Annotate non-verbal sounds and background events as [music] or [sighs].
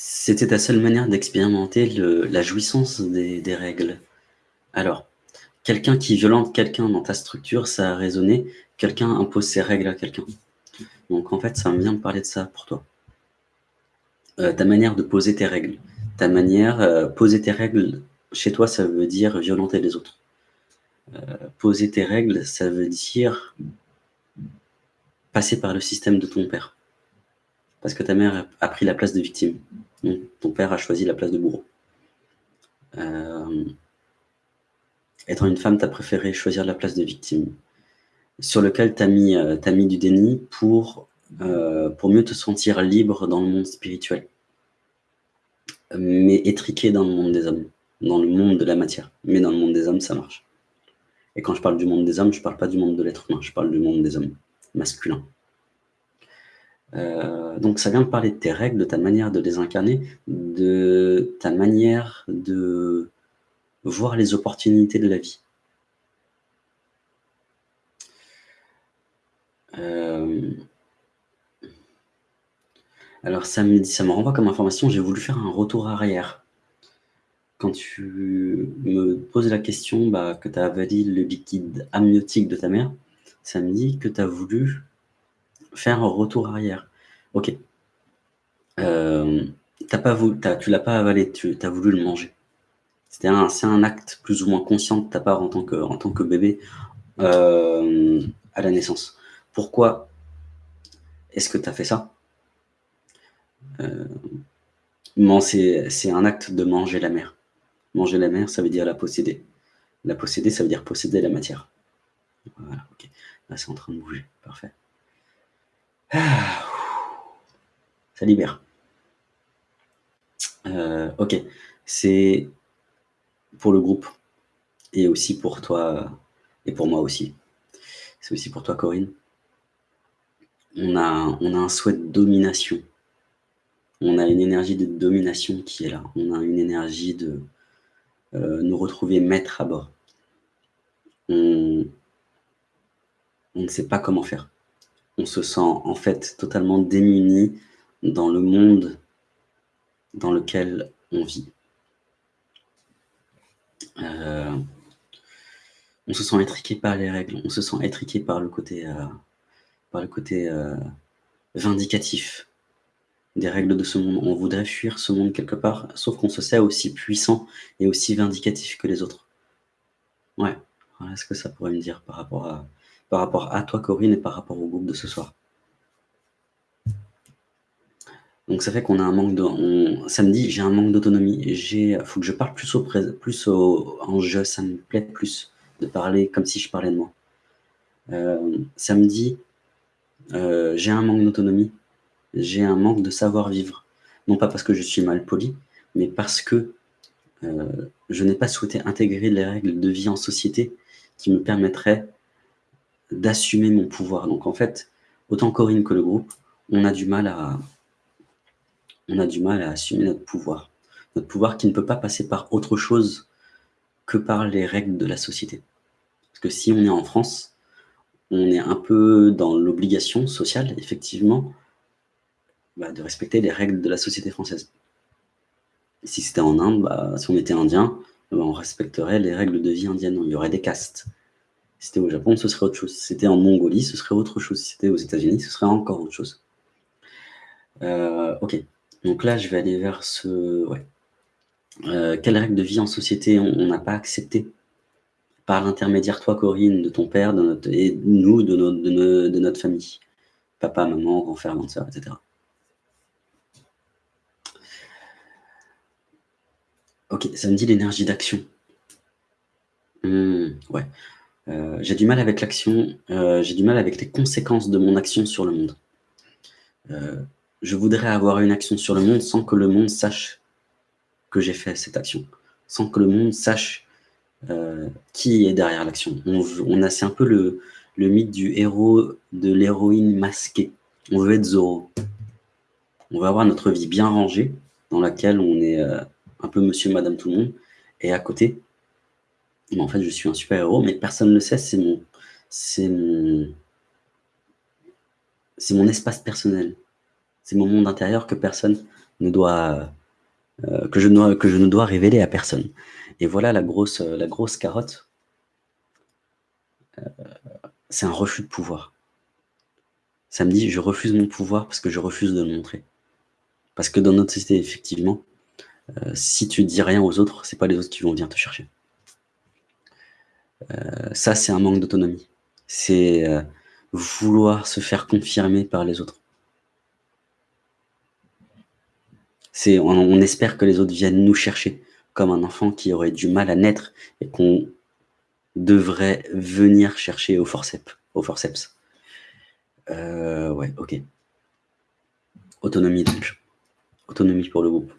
c'était ta seule manière d'expérimenter la jouissance des, règles. Alors, quelqu'un qui violente quelqu'un dans ta structure, ça a résonné, quelqu'un impose ses règles à quelqu'un. Donc en fait, ça me vient de parler de ça pour toi. Euh, ta manière de poser tes règles. Ta manière, euh, poser tes règles, chez toi, ça veut dire violenter les autres. Euh, poser tes règles, ça veut dire passer par le système de ton père. Parce que ta mère a pris la place de victime. Ton père a choisi la place de bourreau. étant une femme, tu as préféré choisir la place de victime. Sur lequel tu as, as, mis du déni pour euh, pour mieux te sentir libre dans le monde spirituel, mais étriqué dans le monde des hommes, dans le monde de la matière. Mais dans le monde des hommes, ça marche. Et quand je parle du monde des hommes, je ne parle pas du monde de l'être humain, je parle du monde des hommes, masculin. Euh, donc ça vient de parler de tes règles, de ta manière de les incarner, de ta manière de voir les opportunités de la vie. Euh, alors ça me, ça me renvoie comme information, j'ai voulu faire un retour arrière. Quand tu me poses la question bah, que tu as le liquide amniotique de ta mère, ça me dit que tu as voulu faire un retour arrière. Ok. Euh, as pas voulu, tu l'as pas avalé, tu as voulu le manger. C'est un, un, acte plus ou moins conscient de ta part en tant que, en tant que bébé euh, à la naissance. Pourquoi est-ce que tu as fait ça? Euh, c'est un acte de manger la mer. Manger la mer, ça veut dire la posséder. La posséder, ça veut dire posséder la matière. Voilà, ok. Là, c'est en train de bouger. Parfait. [sighs] Ça libère. Euh, ok. C'est pour le groupe et aussi pour toi et pour moi aussi. C'est aussi pour toi, Corinne. On a, on a un souhait de domination on a une énergie de domination qui est là. On a une énergie de euh, nous retrouver maître à bord. On, ne sait pas comment faire. On se sent en fait totalement démuni dans le monde dans lequel on vit. Euh, on se sent étriqué par les règles, on se sent étriqué par le côté, euh, par le côté vindicatif des règles de ce monde. On voudrait fuir ce monde quelque part, sauf qu'on se sait aussi puissant et aussi vindicatif que les autres. Ouais, voilà ce que ça pourrait me dire par rapport à, par rapport à toi, Corinne, et par rapport au groupe de ce soir. Donc ça fait qu'on a un manque de... Samedi, j'ai un manque d'autonomie. Il faut que je parle plus, au, plus au, en jeu, ça me plaît plus de parler comme si je parlais de moi. Euh, samedi, euh, j'ai un manque d'autonomie j'ai un manque de savoir-vivre. Non pas parce que je suis mal poli, mais parce que euh, je n'ai pas souhaité intégrer les règles de vie en société qui me permettraient d'assumer mon pouvoir. Donc en fait, autant Corinne que le groupe, on a du mal à, assumer notre pouvoir. Notre pouvoir qui ne peut pas passer par autre chose que par les règles de la société. Parce que si on est en France, on est un peu dans l'obligation sociale, effectivement, bah, de respecter les règles de la société française. Si c'était en Inde, bah, si on était indien, bah, on respecterait les règles de vie indienne. Il y aurait des castes. C'était au Japon, ce serait autre chose. Si c'était en Mongolie, ce serait autre chose. Si c'était aux États-Unis, ce serait encore autre chose. Euh, ok. Donc là, je vais aller vers ce... Ouais. Euh, quelles règles de vie en société on n'a pas accepté par l'intermédiaire, toi, Corinne, de ton père, de notre, et nous, de, de, de notre famille? Papa, maman, grand-frère, grande soeur etc. Ok, ça me dit l'énergie d'action. Hmm, ouais. Euh, j'ai du mal avec l'action, euh, j'ai du mal avec les conséquences de mon action sur le monde. Euh, je voudrais avoir une action sur le monde sans que le monde sache que j'ai fait cette action, sans que le monde sache qui est derrière l'action. On, a, c'est un peu le, le mythe du héros, de l'héroïne masquée. On veut être Zoro. On veut avoir notre vie bien rangée, dans laquelle on est un peu monsieur, madame, tout le monde. Et à côté, en fait, je suis un super-héros, mais personne ne le sait, c'est mon, c'est mon, mon espace personnel. C'est mon monde intérieur que personne ne doit, euh, que, je dois, que je ne dois révéler à personne. Et voilà la grosse, la grosse carotte. c'est un refus de pouvoir. Ça me dit, je refuse mon pouvoir parce que je refuse de le montrer. Parce que dans notre société, effectivement, si tu dis rien aux autres, c'est pas les autres qui vont venir te chercher. Ça, c'est un manque d'autonomie. C'est vouloir se faire confirmer par les autres. On, on espère que les autres viennent nous chercher, comme un enfant qui aurait du mal à naître et qu'on devrait venir chercher au forceps. Au forceps. Euh, ouais, ok. Autonomie donc. Autonomie pour le groupe.